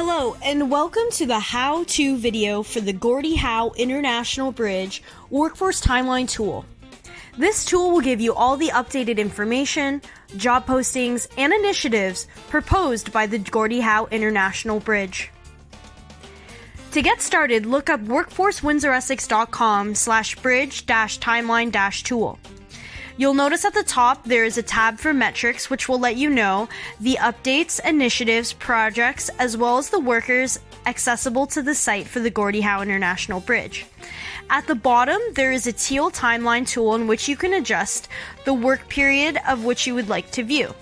Hello, and welcome to the how to video for the Gordie Howe International Bridge Workforce Timeline Tool. This tool will give you all the updated information, job postings, and initiatives proposed by the Gordie Howe International Bridge. To get started, look up workforcewindsoressex.com slash bridge dash timeline dash tool. You'll notice at the top there is a tab for metrics, which will let you know the updates, initiatives, projects, as well as the workers accessible to the site for the Gordie Howe International Bridge. At the bottom, there is a teal timeline tool in which you can adjust the work period of which you would like to view.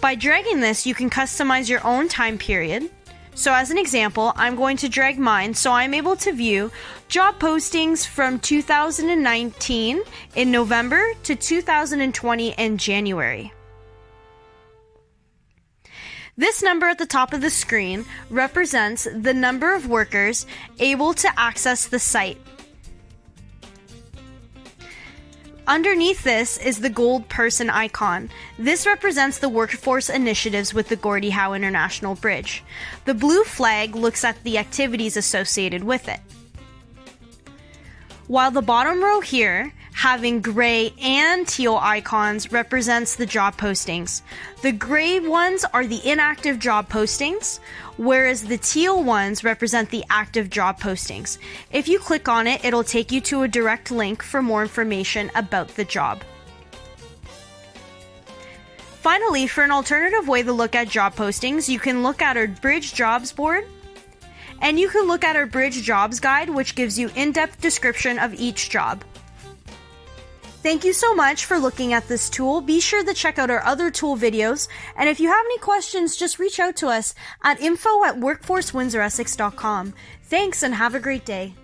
By dragging this, you can customize your own time period. So as an example, I'm going to drag mine so I'm able to view job postings from 2019 in November to 2020 in January. This number at the top of the screen represents the number of workers able to access the site. Underneath this is the gold person icon. This represents the workforce initiatives with the Gordie Howe International Bridge. The blue flag looks at the activities associated with it. While the bottom row here, having gray and teal icons, represents the job postings. The gray ones are the inactive job postings, whereas the teal ones represent the active job postings. If you click on it, it'll take you to a direct link for more information about the job. Finally, for an alternative way to look at job postings, you can look at our Bridge Jobs board and you can look at our Bridge Jobs Guide, which gives you in-depth description of each job. Thank you so much for looking at this tool. Be sure to check out our other tool videos. And if you have any questions, just reach out to us at info at workforcewindsoressex.com. Thanks and have a great day.